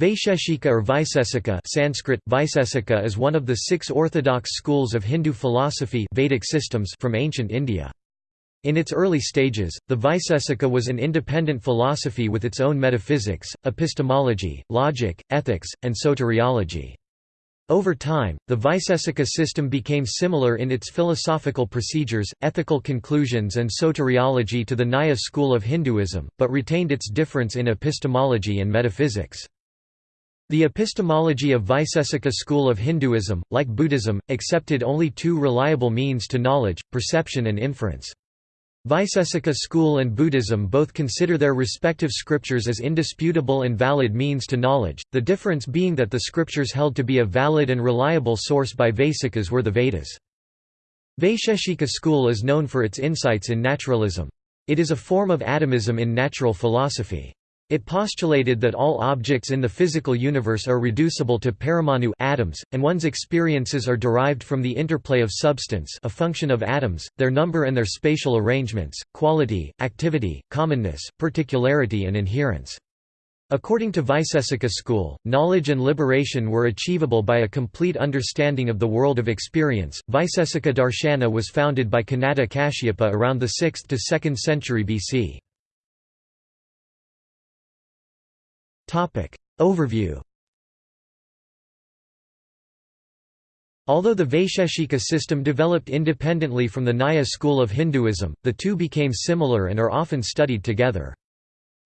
Vaisheshika or Vaisesika Sanskrit, Vaisesika is one of the six orthodox schools of Hindu philosophy Vedic systems from ancient India. In its early stages, the Vaisesika was an independent philosophy with its own metaphysics, epistemology, logic, ethics, and soteriology. Over time, the Vaisesika system became similar in its philosophical procedures, ethical conclusions and soteriology to the Nyaya school of Hinduism, but retained its difference in epistemology and metaphysics. The epistemology of Vaisesika school of Hinduism, like Buddhism, accepted only two reliable means to knowledge, perception and inference. Vaisesika school and Buddhism both consider their respective scriptures as indisputable and valid means to knowledge, the difference being that the scriptures held to be a valid and reliable source by Vaisikas were the Vedas. Vaisheshika school is known for its insights in naturalism. It is a form of atomism in natural philosophy. It postulated that all objects in the physical universe are reducible to paramanu atoms, and one's experiences are derived from the interplay of substance a function of atoms, their number and their spatial arrangements, quality, activity, commonness, particularity and inherence. According to Vaisesika school, knowledge and liberation were achievable by a complete understanding of the world of experience. Vaisesika Darshana was founded by Kanada Kashyapa around the 6th to 2nd century BC. Overview Although the Vaisheshika system developed independently from the Nyaya school of Hinduism, the two became similar and are often studied together.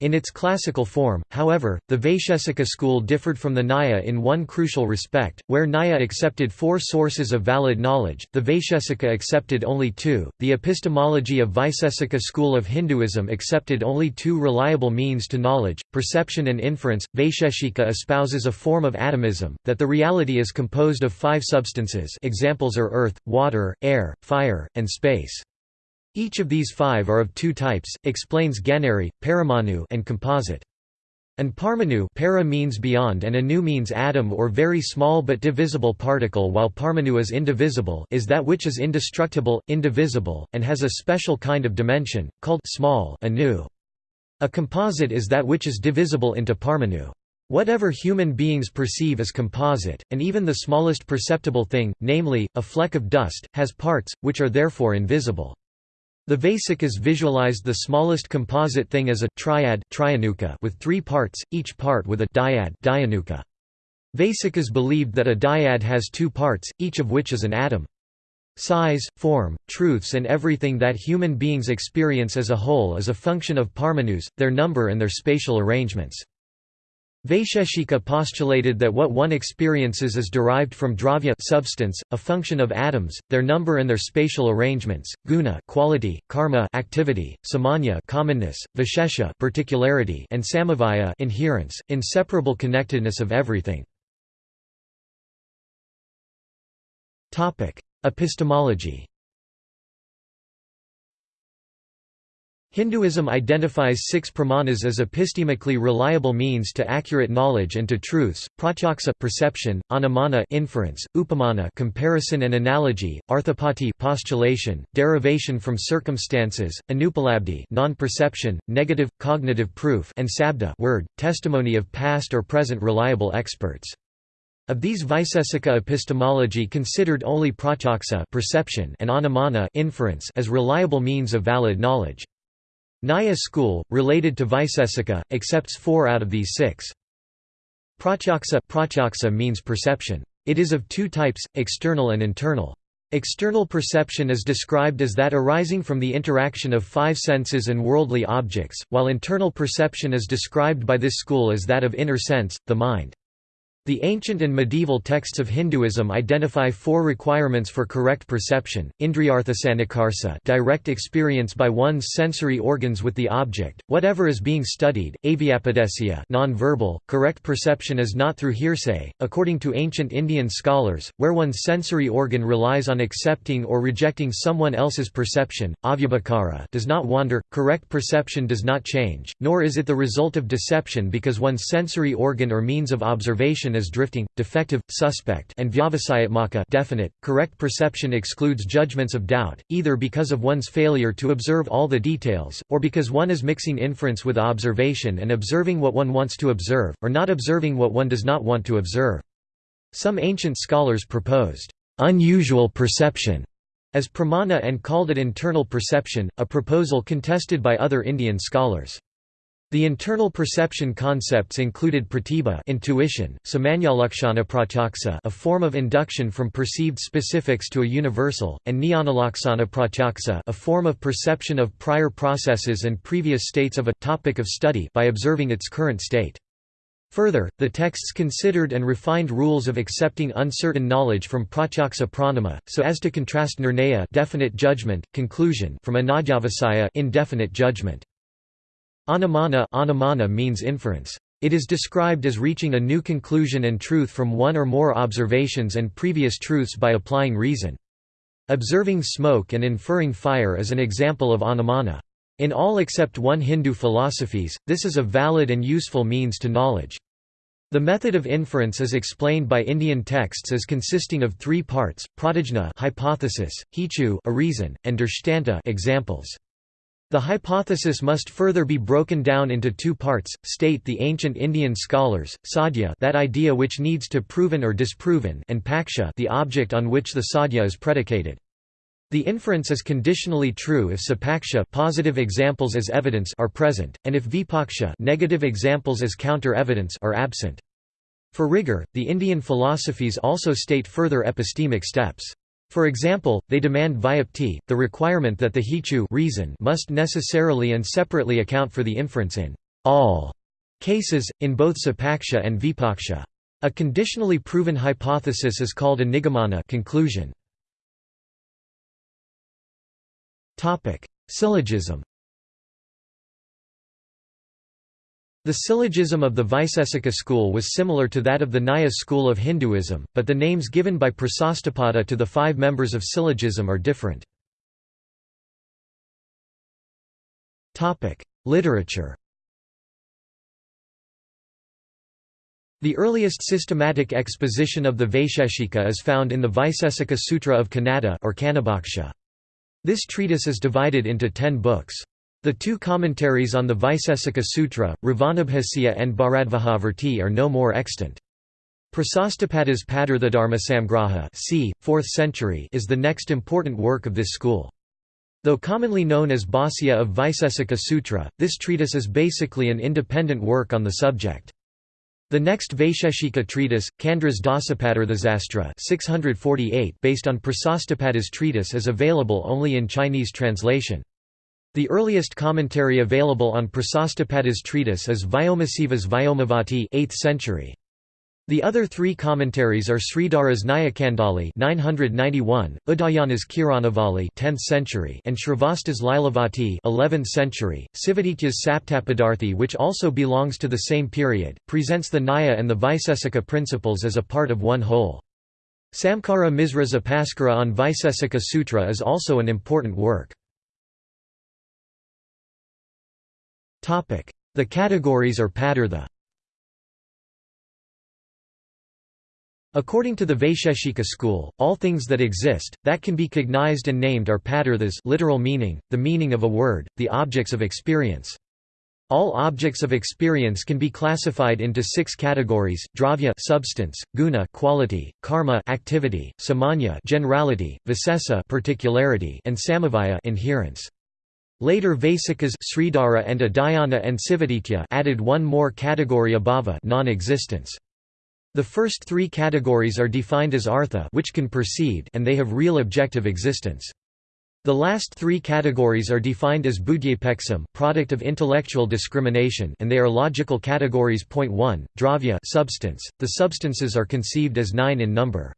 In its classical form, however, the Vaisheshika school differed from the Nyaya in one crucial respect, where Nyaya accepted four sources of valid knowledge, the Vaisheshika accepted only two. The epistemology of Vaisesika school of Hinduism accepted only two reliable means to knowledge, perception and inference. Vaisheshika espouses a form of atomism, that the reality is composed of five substances examples are earth, water, air, fire, and space. Each of these five are of two types, explains Ganeri, Paramanu and composite. And Parmanu para means beyond and anu means atom or very small but divisible particle while Parmanu is indivisible is that which is indestructible, indivisible, and has a special kind of dimension, called small anu. A composite is that which is divisible into Parmanu. Whatever human beings perceive as composite, and even the smallest perceptible thing, namely, a fleck of dust, has parts, which are therefore invisible. The Vaisikas visualized the smallest composite thing as a triad with three parts, each part with a dyad Vaisikas believed that a dyad has two parts, each of which is an atom. Size, form, truths and everything that human beings experience as a whole is a function of paramanus, their number and their spatial arrangements. Vaisheshika postulated that what one experiences is derived from dravya substance, a function of atoms, their number and their spatial arrangements, guna quality, karma activity, samanya commonness, vishesha particularity, and samavaya inherence, inseparable connectedness of everything. Epistemology Hinduism identifies six pramanas as epistemically reliable means to accurate knowledge and to truths: pratyaksa perception, anumana inference, upamana comparison and analogy, arthapati postulation, derivation from circumstances, anupalabdhi non-perception, negative cognitive proof, and sabda word, testimony of past or present reliable experts. Of these Vaisesika epistemology considered only pratyaksa perception and anumana inference as reliable means of valid knowledge. Nyaya school, related to Vaisesika, accepts four out of these six. Pratyaksa, pratyaksa means perception. It is of two types, external and internal. External perception is described as that arising from the interaction of five senses and worldly objects, while internal perception is described by this school as that of inner sense, the mind. The ancient and medieval texts of Hinduism identify four requirements for correct perception: indriyarthasanikarsa, direct experience by one's sensory organs with the object, whatever is being studied; avyapadesya, non-verbal, correct perception is not through hearsay, according to ancient Indian scholars, where one's sensory organ relies on accepting or rejecting someone else's perception. Avyabhakara does not wander. Correct perception does not change, nor is it the result of deception because one's sensory organ or means of observation as drifting, defective, suspect and vyavasayatmaka definite. Correct perception excludes judgments of doubt, either because of one's failure to observe all the details, or because one is mixing inference with observation and observing what one wants to observe, or not observing what one does not want to observe. Some ancient scholars proposed, "...unusual perception", as pramana and called it internal perception, a proposal contested by other Indian scholars. The internal perception concepts included pratibha intuition, samanyalakshana pratyaksa a form of induction from perceived specifics to a universal, and jnanalaksana pratyaksa a form of perception of prior processes and previous states of a topic of study by observing its current state. Further, the texts considered and refined rules of accepting uncertain knowledge from pratyaksa pramana, so as to contrast nirnaya definite judgment, conclusion from anadyavasaya indefinite judgment. Anumana, anumana means inference. It is described as reaching a new conclusion and truth from one or more observations and previous truths by applying reason. Observing smoke and inferring fire is an example of anumana. In all except one Hindu philosophies, this is a valid and useful means to knowledge. The method of inference is explained by Indian texts as consisting of three parts: pratijna hypothesis, hetu a reason, and drishtanta examples. The hypothesis must further be broken down into two parts, state the ancient Indian scholars, sadhya that idea which needs to proven or disproven and paksha the object on which the sadhya is predicated. The inference is conditionally true if sapaksha positive examples as evidence are present, and if vipaksha negative examples as counter-evidence are absent. For rigor, the Indian philosophies also state further epistemic steps. For example, they demand vyapti, the requirement that the hetu reason must necessarily and separately account for the inference in all cases, in both sapaksha and vipaksha. A conditionally proven hypothesis is called a nigamana conclusion. Syllogism. The syllogism of the Vaisesika school was similar to that of the Nyaya school of Hinduism, but the names given by Prasastapada to the five members of syllogism are different. Literature The earliest systematic exposition of the Vaisheshika is found in the Vaisesika Sutra of Kanada or Kanabhaksha. This treatise is divided into ten books. The two commentaries on the Vaisesika Sutra, Ravanabhasya and Bharadvajavarti are no more extant. Prasastapada's Padarthadharma c. 4th century is the next important work of this school. Though commonly known as Bhasya of Vaisesika Sutra, this treatise is basically an independent work on the subject. The next Vaisheshika treatise, Candra's Dasapadarthasastra 648 based on Prasastapada's treatise is available only in Chinese translation. The earliest commentary available on Prasastapada's treatise is Vyomasivas Vyomavati 8th century. The other three commentaries are Sridhara's Nyayakandali 991, Udayana's Kiranavali 10th century and Srivatsa's Lilavati 11th century. Sivaditya's Saptapadarthi which also belongs to the same period, presents the Nyaya and the Vaisesika principles as a part of one whole. Samkara Misra's Upaskara on Vaisesika Sutra is also an important work. The categories or padartha According to the Vaisheshika school, all things that exist, that can be cognized and named are padarthas literal meaning, the meaning of a word, the objects of experience. All objects of experience can be classified into six categories: dravya substance, guna quality, karma activity, samanya generality, visesa particularity, and samavaya inherence. Later Vaisikas Sridhara and Udayana and Sivaditya added one more category abhava non-existence. The first three categories are defined as artha which can perceive and they have real objective existence. The last three categories are defined as buddhyapeksam product of intellectual discrimination and they are logical categories. Point 1, dravya substance. The substances are conceived as nine in number.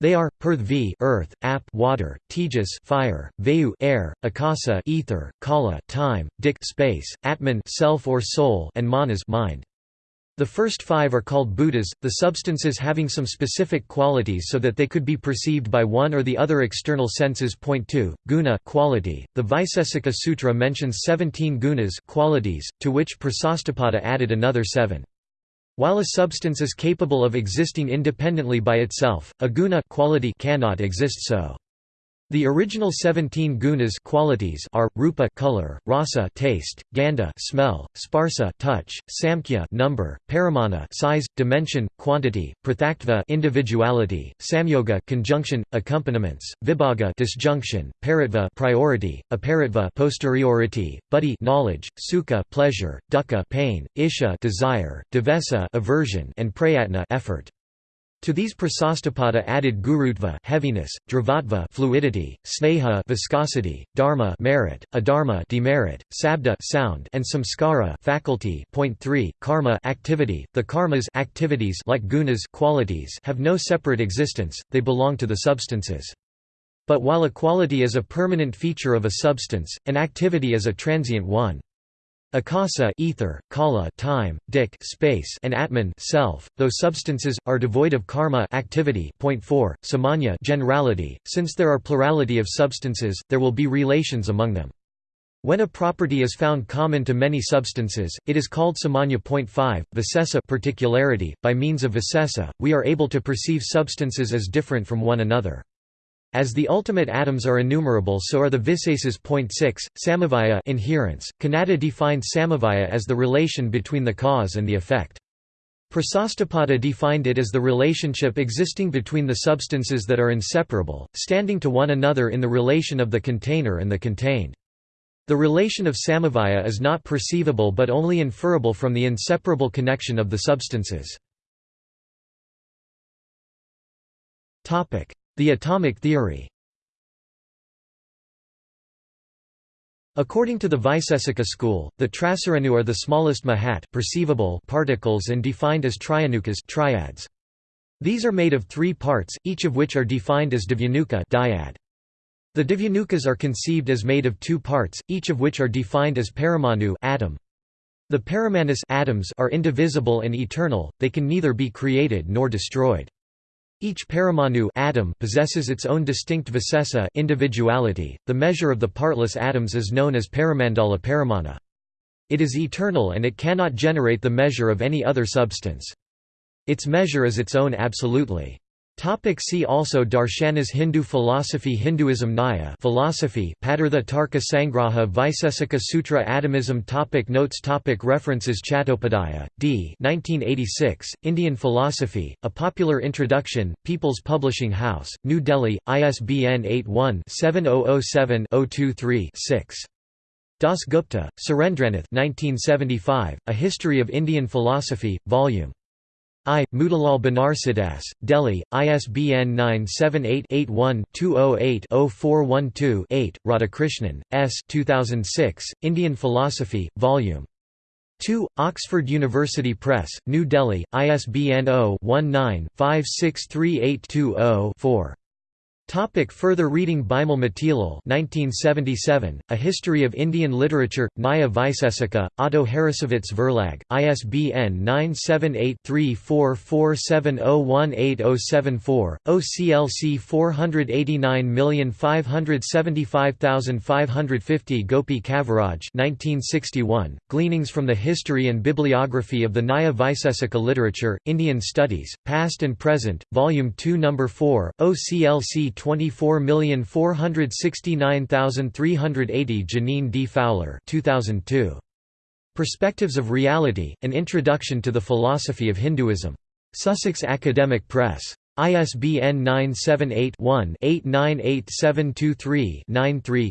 They are Prithvi earth, Ap water, Tejas fire, Vayu air, Akasa ether, Kala time, Dik space, Atman self or soul, and Manas mind. The first five are called bhutas, the substances having some specific qualities so that they could be perceived by one or the other external senses. Point 2, guna quality. The Vaisesika Sutra mentions 17 gunas qualities, to which Prasastapada added another seven. While a substance is capable of existing independently by itself, a guna quality cannot exist so. The original 17 gunas qualities are rupa color, rasa taste, gandha smell, sparsa touch, samkhya number, paramana size, dimension, quantity, prathaktva individuality, samyoga conjunction, accompaniments, vibhaga disjunction, paritva priority, aparitva posteriority, buddhi knowledge, sukha pleasure, dukkha pain, isha desire, divesa aversion, and prayatna effort. To these prasastapada added gurutva heaviness, dravatva fluidity, sneha viscosity, dharma merit, adharma demerit, sabda sound, and samskara faculty. Point 3, karma activity. The karmas activities like gunas qualities have no separate existence, they belong to the substances. But while a quality is a permanent feature of a substance, an activity is a transient one. Akasa ether, kala time, dik space, and atman self, though substances are devoid of karma activity. Point 4, samanya generality. Since there are plurality of substances, there will be relations among them. When a property is found common to many substances, it is called samanya. Point 5, visesa particularity. By means of visesa, we are able to perceive substances as different from one another. As the ultimate atoms are innumerable so are the. Point 6, samavaya inherence. Kanada defined samavaya as the relation between the cause and the effect. Prasastapada defined it as the relationship existing between the substances that are inseparable, standing to one another in the relation of the container and the contained. The relation of samavaya is not perceivable but only inferable from the inseparable connection of the substances. The atomic theory According to the Vaisesika school, the Trasaranu are the smallest mahat perceivable particles and defined as trianukas triads. These are made of three parts, each of which are defined as dvyanuka dyad. The dvyanukas are conceived as made of two parts, each of which are defined as paramanu atom. The paramanas atoms are indivisible and eternal, they can neither be created nor destroyed. Each paramanu atom possesses its own distinct visesa individuality. The measure of the partless atoms is known as paramandala paramana. It is eternal and it cannot generate the measure of any other substance. Its measure is its own absolutely. Topic see also Darshanas Hindu philosophy Hinduism Nyaya philosophy Padartha Tarka Sangraha Vaisesika Sutra Atomism topic Notes topic References Chattopadhyaya, D. 1986, Indian Philosophy, A Popular Introduction, People's Publishing House, New Delhi, ISBN 81-7007-023-6. Das Gupta, Surendranath 1975, A History of Indian Philosophy, Vol. I. Motilal Banarsidass, Delhi, ISBN 978-81-208-0412-8, Radhakrishnan, S. 2006, Indian Philosophy, Vol. 2, Oxford University Press, New Delhi, ISBN 0-19-563820-4. Topic further reading Bimal Matilal 1977, A History of Indian Literature, Nyaya Vaisesika, Otto Harrassowitz Verlag, ISBN 978-3447018074, OCLC 489575550 Gopi Kaviraj 1961, Gleanings from the History and Bibliography of the Nyaya Vaisesika Literature, Indian Studies, Past and Present, Volume 2 No. 4, OCLC 24469380 Janine D. Fowler 2002. Perspectives of Reality, An Introduction to the Philosophy of Hinduism. Sussex Academic Press. ISBN 978-1-898723-93-6.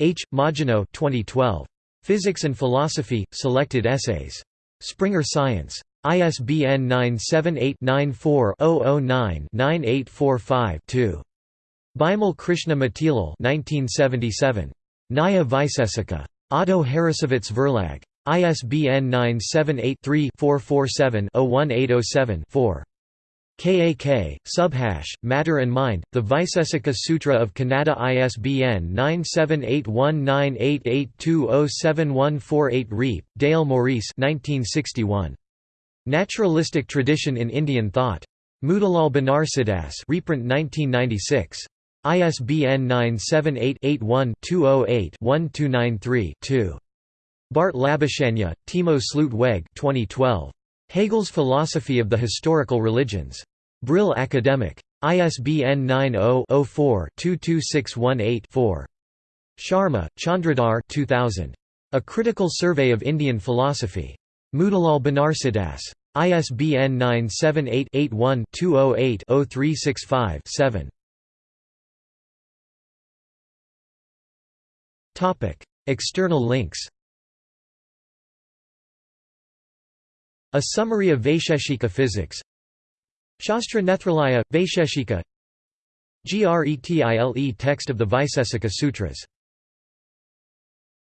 H. Majino 2012. Physics and Philosophy, Selected Essays. Springer Science. ISBN 978-94-009-9845-2. Bimal Krishna Matilal 1977. Nyaya Vaisesika. Otto Harrassowitz Verlag. ISBN 978-3-447-01807-4. KAK, Subhash, Matter and Mind, The Vaisesika Sutra of Kanada ISBN 9781988207148 Riepe, Dale Maurice 1961. Naturalistic Tradition in Indian Thought. Motilal Banarsidass reprint 1996. ISBN 978-81-208-1293-2. Bart Labuschagne, Timo Slootweg 2012. Hegel's Philosophy of the Historical Religions. Brill Academic. ISBN 90-04-22618-4. Sharma, Chandradhar 2000. A Critical Survey of Indian Philosophy. Motilal Banarsidass. ISBN 978-81-208-0365-7. External links. A summary of Vaisheshika physics. Shastra Nethralaya, Vaisheshika. GRETIL text of the Vaisesika Sutras